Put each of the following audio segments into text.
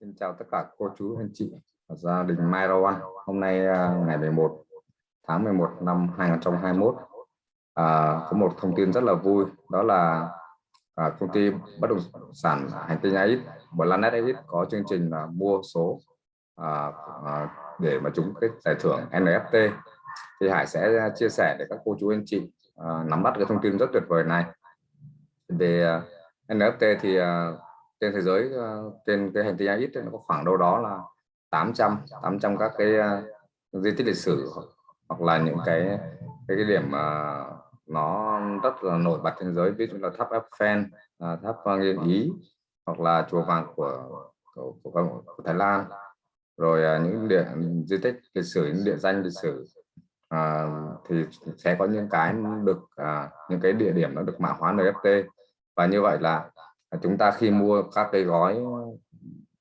Xin chào tất cả cô chú anh chị và gia đình Mai Rau Ăn. Hôm nay à, ngày 11 tháng 11 năm 2021 à, có một thông tin rất là vui đó là à, công ty bất động sản hành tinh AX Planet AX có chương trình là mua số à, à, để mà chúng cái giải thưởng NFT thì Hải sẽ chia sẻ để các cô chú anh chị à, nắm bắt cái thông tin rất tuyệt vời này về à, NFT thì à, trên thế giới ờ, trên cái hành tinh AX nó có khoảng đâu đó là 800 800 các cái uh, di tích lịch sử hoặc là những cái cái, cái điểm uh, nó rất là nổi bật trên thế giới. Ví dụ là tháp Eiffel uh, tháp Nghiên Ý hoặc là chùa vàng của của, của, của Thái Lan. Rồi uh, những địa di tích lịch sử những địa danh lịch sử à, thì sẽ có những cái được à, những cái địa điểm nó được mã hóa NFT và như vậy là chúng ta khi mua các cái gói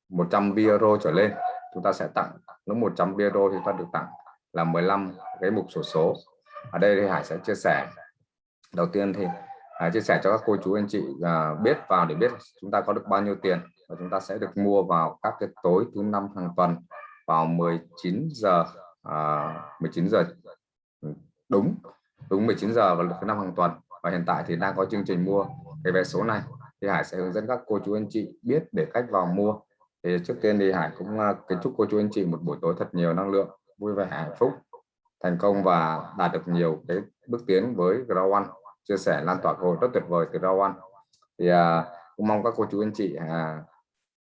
100 euro trở lên chúng ta sẽ tặng nếu 100 euro thì ta được tặng là 15 cái mục sổ số. Ở đây thì Hải sẽ chia sẻ. Đầu tiên thì Hải chia sẻ cho các cô chú anh chị à, biết vào để biết chúng ta có được bao nhiêu tiền. Và chúng ta sẽ được mua vào các cái tối thứ năm hàng tuần vào 19 giờ à, 19 giờ. Ừ, đúng đúng 19 giờ vào thứ năm hàng tuần. Và hiện tại thì đang có chương trình mua cái vé số này thì Hải sẽ hướng dẫn các cô chú anh chị biết để cách vào mua. Thì trước tiên thì Hải cũng à, kính chúc cô chú anh chị một buổi tối thật nhiều năng lượng vui vẻ hạnh phúc thành công và đạt được nhiều cái bước tiến với Grow One. Chia sẻ lan tỏa cơ hội rất tuyệt vời từ Grow One. Thì à, cũng mong các cô chú anh chị à,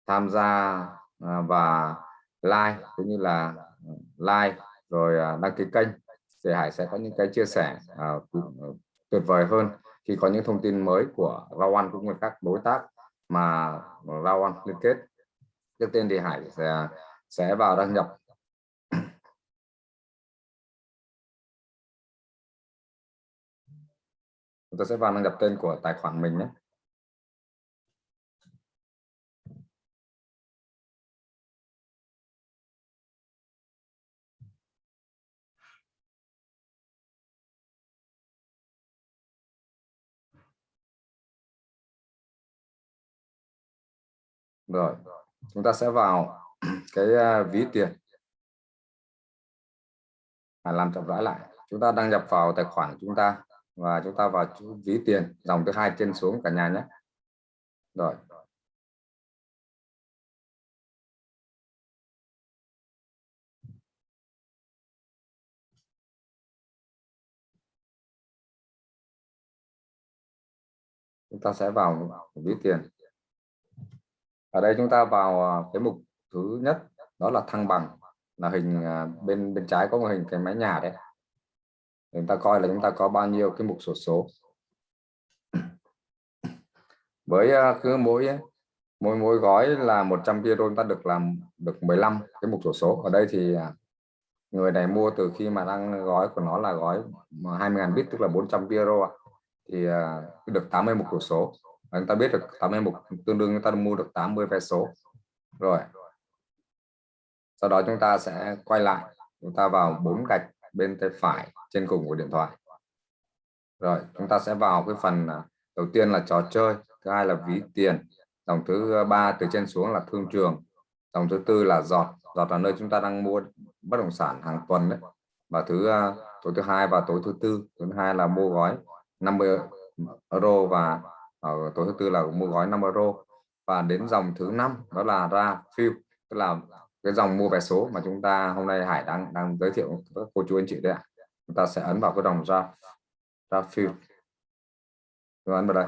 tham gia à, và like cũng như là like rồi à, đăng ký kênh thì Hải sẽ có những cái chia sẻ à, tuyệt vời hơn khi có những thông tin mới của Rao cũng như các đối tác mà Rao liên kết, trước tiên thì Hải sẽ sẽ vào đăng nhập. Chúng ta sẽ vào đăng nhập tên của tài khoản mình nhé. Rồi chúng ta sẽ vào cái à, ví tiền. À, làm chậm rãi lại. Chúng ta đăng nhập vào tài khoản của chúng ta và chúng ta vào chú ví tiền dòng thứ hai trên xuống cả nhà nhé. Rồi. Chúng ta sẽ vào ví tiền ở đây chúng ta vào à, cái mục thứ nhất, đó là thăng bằng, là hình à, bên bên trái có một hình cái mái nhà đấy. Chúng ta coi là chúng ta có bao nhiêu cái mục sổ số. Với à, cứ mỗi mỗi mỗi gói là 100 euro chúng ta được làm, được 15 cái mục sổ số. Ở đây thì người này mua từ khi mà đang gói của nó là gói 20.000 bit, tức là 400 euro thì được 80 mục sổ số chúng ta biết được 81 tương đương chúng ta mua được 80 vé số. Rồi. Sau đó chúng ta sẽ quay lại, chúng ta vào bốn gạch bên tay phải trên cùng của điện thoại. Rồi, chúng ta sẽ vào cái phần à, đầu tiên là trò chơi, thứ hai là ví tiền. Dòng thứ ba từ trên xuống là thương trường. Dòng thứ tư là giọt. Giọt là nơi chúng ta đang mua bất động sản hàng tuần đấy. Và thứ à, tối thứ hai và tối thứ tư. Thứ hai là mua gói 50 euro và Ờ, ở tối thứ tư là mua gói 5 euro. Và đến dòng thứ năm đó là ra fill tức là cái dòng mua vé số mà chúng ta hôm nay Hải đang đang giới thiệu với cô chú anh chị đấy ạ. Chúng ta sẽ ấn vào cái dòng ra ra phiêu ấn vào đây.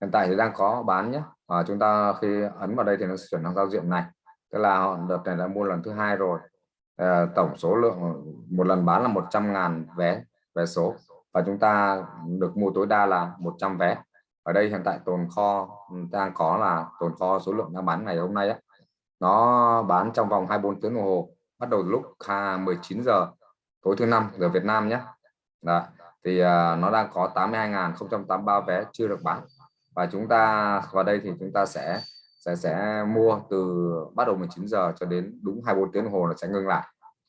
Hiện tại thì đang có bán nhé. Và chúng ta khi ấn vào đây thì nó sẽ chuyển sang giao diện này. Tức là họ đợt này đã mua lần thứ hai rồi. À, tổng số lượng một lần bán là 100.000 vé vé số. Và chúng ta được mua tối đa là 100 vé ở đây hiện tại tồn kho ừ, đang có là tồn kho số lượng đang bán ngày hôm nay á. Nó bán trong vòng 24 tiếng đồng hồ bắt đầu lúc 19 giờ tối thứ năm giờ Việt Nam nhé. Đó. thì uh, nó đang có 82.083 vé chưa được bán. Và chúng ta vào đây thì chúng ta sẽ sẽ sẽ mua từ bắt đầu 19 giờ cho đến đúng 24 tiếng đồng hồ nó sẽ ngưng lại.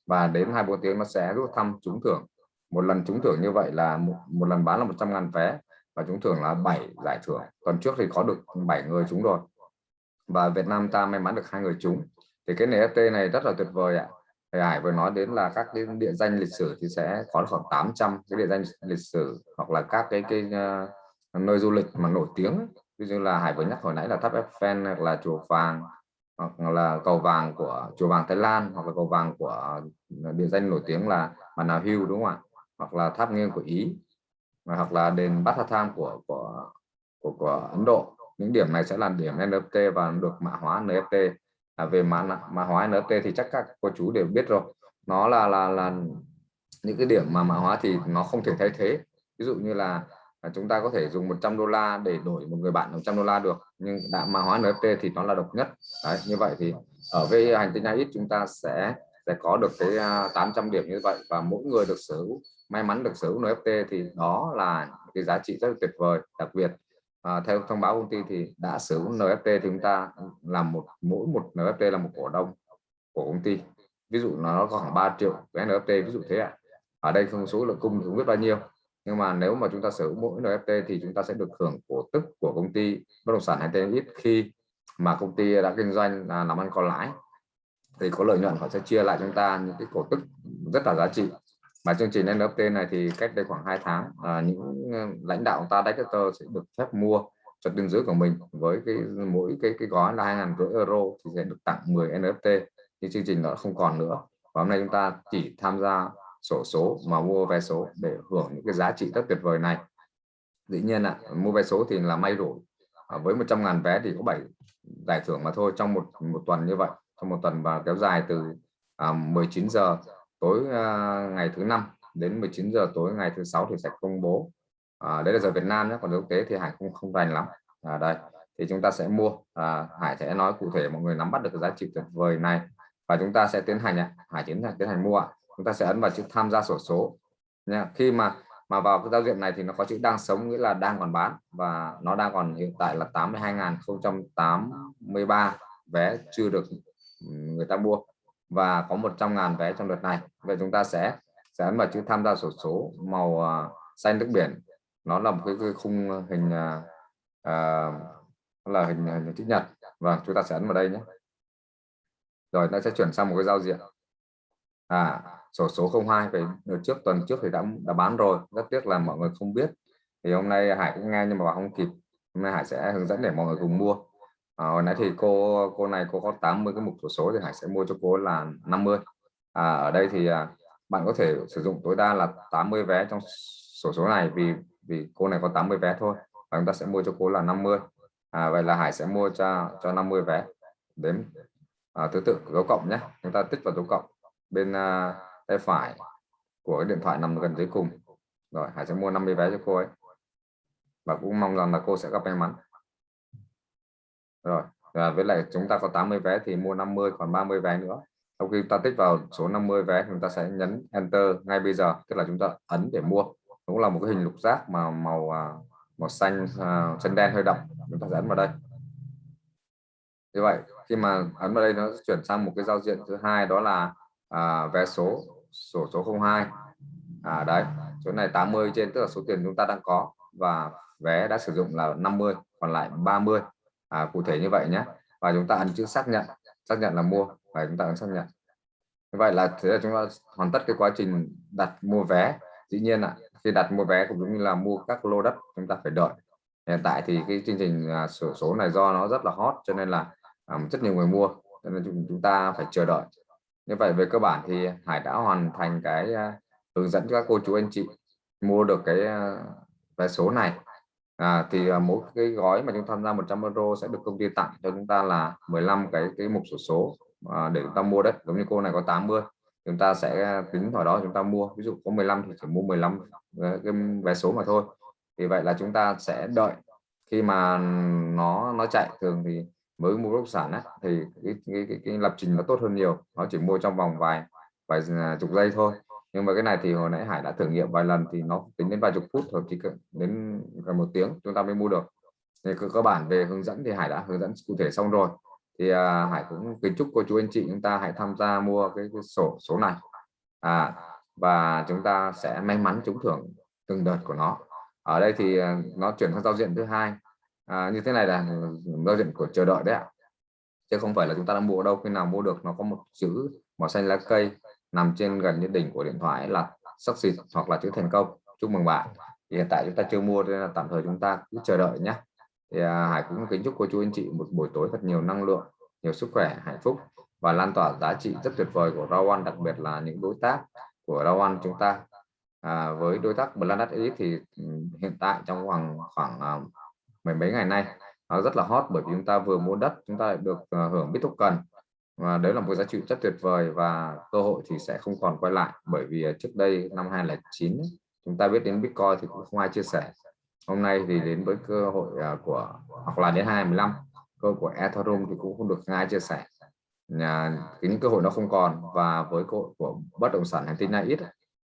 Và đến 24 tiếng nó sẽ rút thăm trúng thưởng. Một lần trúng thưởng như vậy là một, một lần bán là 100.000 vé và chúng thường là 7 giải thưởng. Tuần trước thì có được 7 người chúng rồi. Và Việt Nam ta may mắn được hai người chúng thì cái NFT này rất là tuyệt vời ạ. Thầy Hải vừa nói đến là các cái địa danh lịch sử thì sẽ có khoảng 800 cái địa danh lịch sử hoặc là các cái cái uh, nơi du lịch mà nổi tiếng. Ví dụ là Hải vừa nhắc hồi nãy là tháp Eiffel hoặc là chùa vàng hoặc là cầu vàng của chùa vàng Thái Lan hoặc là cầu vàng của địa danh nổi tiếng là Mana hưu đúng không ạ? Hoặc là tháp nghiêng của Ý hoặc là đền Bát Tham của của của, của Ấn Độ. Những điểm này sẽ là điểm NFT và được mã hóa NFT à, về mã mã hóa NFT thì chắc các cô chú đều biết rồi. Nó là là là những cái điểm mà mã hóa thì nó không thể thay thế. Ví dụ như là à, chúng ta có thể dùng 100 đô la để đổi một người bạn 100 đô la được nhưng đã mã hóa NFT thì nó là độc nhất. Đấy như vậy thì ở với hành tinh ít chúng ta sẽ sẽ có được cái à, 800 điểm như vậy và mỗi người được sở hữu may mắn được sở hữu NFT thì đó là cái giá trị rất là tuyệt vời. Đặc biệt à, theo thông báo công ty thì đã sở hữu NFT thì chúng ta ừ, làm một mỗi một NFT là một cổ đông của công ty. Ví dụ nó có khoảng 3 triệu cái NFT ví dụ thế ạ. À. ở đây không số lượng cung thì không biết bao nhiêu. Nhưng mà nếu mà chúng ta sở hữu mỗi NFT thì chúng ta sẽ được hưởng cổ tức của công ty bất động sản hay tên ít khi mà công ty đã kinh doanh là làm ăn có lãi. Thì có lợi nhuận họ sẽ chia lại chúng ta những cái cổ tức rất là giá trị mà chương trình NFT này thì cách đây khoảng 2 tháng à, những ờ, lãnh đạo ta Director sẽ được phép mua cho đường dưới của mình với cái mỗi cái cái gói là hai ngàn rưỡi euro thì sẽ được tặng 10 NFT thì chương trình nó không còn nữa. Và hôm nay chúng ta chỉ tham gia sổ số mà mua vé số để hưởng những cái giá trị rất tuyệt vời này. Dĩ nhiên ạ à, mua vé số thì là may rủi. À, với 100.000 vé thì có 7 giải thưởng mà thôi trong một một tuần như vậy. Trong một tuần và kéo dài từ à, 19 giờ tối uh, ngày thứ năm đến 19 giờ tối ngày thứ sáu thì sẽ công bố. À, đấy là giờ Việt Nam nhé còn quốc tế thì Hải không không rành lắm. À, đây thì chúng ta sẽ mua. À, Hải sẽ nói cụ thể mọi người nắm bắt được cái giá trị tuyệt vời này. Và chúng ta sẽ tiến hành ạ. Hải tiến hành tiến hành mua ạ. Chúng ta sẽ ấn vào chữ tham gia sổ số. Nha khi mà mà vào cái giao diện này thì nó có chữ đang sống nghĩa là đang còn bán. Và nó đang còn hiện tại là 82.083 vé chưa được ừ, người ta mua và có 100.000 vé trong đợt này. Vậy chúng ta sẽ sẽ ấn vào chữ tham gia sổ số màu à, xanh nước biển. Nó là một cái, cái khung hình à, à là hình, hình chữ nhật. Và chúng ta sẽ ấn vào đây nhé. Rồi nó sẽ chuyển sang một cái giao diện. À sổ số 02 phải trước tuần trước thì đã đã bán rồi. Rất tiếc là mọi người không biết. Thì hôm nay Hải cũng nghe nhưng mà không kịp. Hôm nay Hải sẽ hướng dẫn để mọi người cùng mua à, hồi nãy thì cô cô này cô có 80 cái mục sổ số thì Hải sẽ mua cho cô là 50 à, ở đây thì à, bạn có thể sử dụng tối đa là 80 vé trong sổ số này vì vì cô này có 80 vé thôi và chúng ta sẽ mua cho cô là 50 à, vậy là Hải sẽ mua cho cho 50 vé. Đến à, thứ tự dấu cộng nhé. Chúng ta tích vào dấu cộng bên uh, tay phải của cái điện thoại nằm gần dưới cùng. Rồi Hải sẽ mua 50 vé cho cô ấy. Và cũng mong rằng là cô sẽ gặp may mắn rồi và với lại chúng ta có 80 vé thì mua 50 còn 30 vé nữa. Sau khi ta tích vào số 50 vé chúng ta sẽ nhấn enter ngay bây giờ tức là chúng ta ấn để mua. Cũng là một cái hình lục giác mà màu à, màu xanh uh, xanh đen hơi đậm. Chúng ta sẽ ấn vào đây. Như vậy khi mà ấn vào đây nó chuyển sang một cái giao diện thứ hai đó là à, vé số sổ số, số 02 à đấy chỗ này 80 trên tức là số tiền chúng ta đang có và vé đã sử dụng là 50 còn lại 30 à, cụ thể như vậy nhé. Và chúng ta ấn chữ xác nhận. Xác nhận là mua. Và chúng ta ấn xác nhận. Như vậy là thế là chúng ta hoàn tất cái quá trình đặt mua vé. Dĩ nhiên ạ khi đặt mua vé cũng giống như là mua các lô đất chúng ta phải đợi. Hiện tại thì cái chương trình à, sổ số này do nó rất là hot cho nên là à, rất nhiều người mua cho nên chúng ta phải chờ đợi. Như vậy về cơ bản thì Hải đã hoàn thành cái à, hướng dẫn cho các cô chú anh chị mua được cái à, vé số này à, thì à, mỗi cái gói mà chúng tham gia 100 euro sẽ được công ty tặng cho chúng ta là 15 cái cái mục sổ số à, để chúng ta mua đất giống như cô này có 80 chúng ta sẽ à, tính vào đó chúng ta mua. Ví dụ có 15 thì chỉ mua 15 à, cái vé số mà thôi. Thì vậy là chúng ta sẽ đợi. Khi mà nó nó chạy thường thì mới mua bất động sản á, thì cái, cái, cái, cái lập trình nó tốt hơn nhiều. Nó chỉ mua trong vòng vài vài chục giây thôi nhưng mà cái này thì hồi nãy Hải đã thử nghiệm vài lần thì nó tính đến vài chục phút thôi chỉ đến gần một tiếng chúng ta mới mua được. Thì cơ bản về hướng dẫn thì Hải đã hướng dẫn cụ thể xong rồi. Thì à, Hải cũng kính chúc cô chú anh chị chúng ta hãy tham gia mua cái, cái sổ số này. À, và chúng ta sẽ may mắn trúng thưởng từng đợt của nó. Ở đây thì à, nó chuyển sang giao diện thứ hai. À, như thế này là giao diện của chờ đợi đấy ạ. Chứ không phải là chúng ta đã mua đâu khi nào mua được nó có một chữ màu xanh lá cây nằm trên gần như đỉnh của điện thoại là succeed hoặc là chữ thành công. Chúc mừng bạn. Thì hiện tại chúng ta chưa mua nên là tạm thời chúng ta cứ chờ đợi nhé. Thì à, Hải cũng kính chúc cô chú anh chị một buổi tối thật nhiều năng lượng nhiều sức khỏe hạnh phúc và lan tỏa giá trị rất tuyệt vời của Rawan đặc biệt là những đối tác của Rawan chúng ta. À, với đối tác Blandat X thì ừ, hiện tại trong khoảng khoảng à, mấy mấy ngày nay nó rất là hot bởi vì chúng ta vừa mua đất chúng ta lại được à, hưởng cần và đấy là một giá trị rất tuyệt vời và cơ hội thì sẽ không còn quay lại. Bởi vì à, trước đây, năm 2009 chúng ta biết đến Bitcoin thì cũng không ai chia sẻ. Hôm nay thì đến với cơ hội à, của hoặc là đến 2015 cơ của Ethereum thì cũng không được ai chia sẻ. Nhà những cơ hội nó không còn. Và với cơ hội của bất động sản hành tinh này ít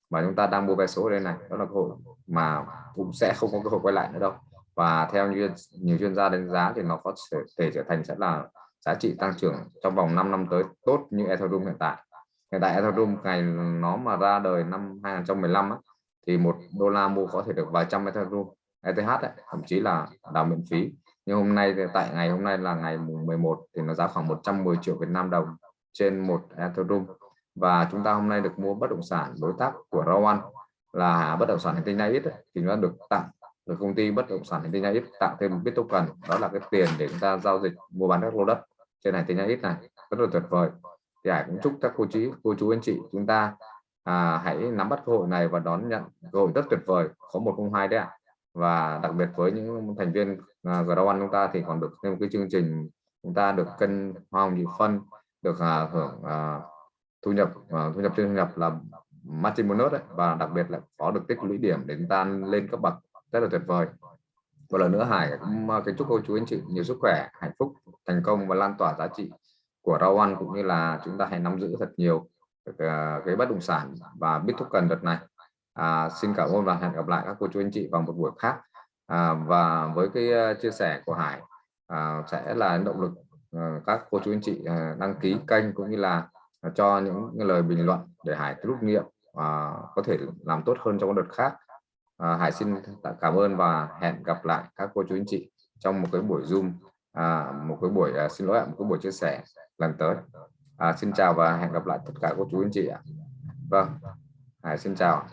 mà chúng ta đang mua vé số ở đây này, đó là cơ hội mà cũng sẽ không có cơ hội quay lại nữa đâu. Và theo như, nhiều chuyên gia đánh giá thì nó có thể trở thành sẽ là giá trị tăng trưởng trong vòng 5 năm tới tốt như Ethereum hiện tại. Hiện tại Ethereum ngày nó mà ra đời năm 2015 á, thì một đô la mua có thể được vài trăm Ethereum ETH ấy, thậm chí là đào miễn phí. Nhưng hôm nay tại ngày hôm nay là ngày 11 thì nó giá khoảng 110 triệu Việt Nam đồng trên một Ethereum và chúng ta hôm nay được mua bất động sản đối tác của Rawan là bất động sản hành tinh Naiit thì nó được tặng được công ty bất động sản hành tinh Naiit tặng thêm một bit token đó là cái tiền để chúng ta giao dịch mua bán các lô đất trên này hành tinh ít này rất là tuyệt vời. Thì Hải cũng chúc các cô chú cô chú anh chị chúng ta à, hãy nắm bắt cơ hội này và đón nhận cơ hội rất tuyệt vời có một không hai đấy ạ. Và đặc biệt với những thành viên à, uh, Grow chúng ta thì còn được thêm một cái chương trình chúng ta được cân hoa hồng nhị phân được à, hưởng à, thu nhập à, thu nhập trên thu nhập là margin bonus đấy. Và đặc biệt là có được tích lũy điểm để chúng ta lên cấp bậc rất là tuyệt vời. Một lần nữa Hải cũng à, kính chúc cô chú anh chị nhiều sức khỏe hạnh phúc thành công và lan tỏa giá trị của rau ăn cũng như là chúng ta hãy nắm giữ thật nhiều ờ, cái bất động sản và biết thúc cần đợt này. À, xin cảm ơn và hẹn gặp lại các cô chú anh chị vào một buổi khác. À, và với cái ờ, chia sẻ của Hải à, sẽ là động lực à, các cô chú anh chị à, đăng ký kênh cũng như là cho những lời bình luận để Hải rút nghiệm và có thể làm tốt hơn trong đợt khác. À, Hải xin cảm ơn và hẹn gặp lại các cô chú anh chị trong một cái buổi zoom à, một cái buổi à, xin lỗi ạ một cái buổi chia sẻ lần tới. À, xin chào và hẹn gặp lại tất cả cô chú anh chị ạ. Vâng Hải xin chào.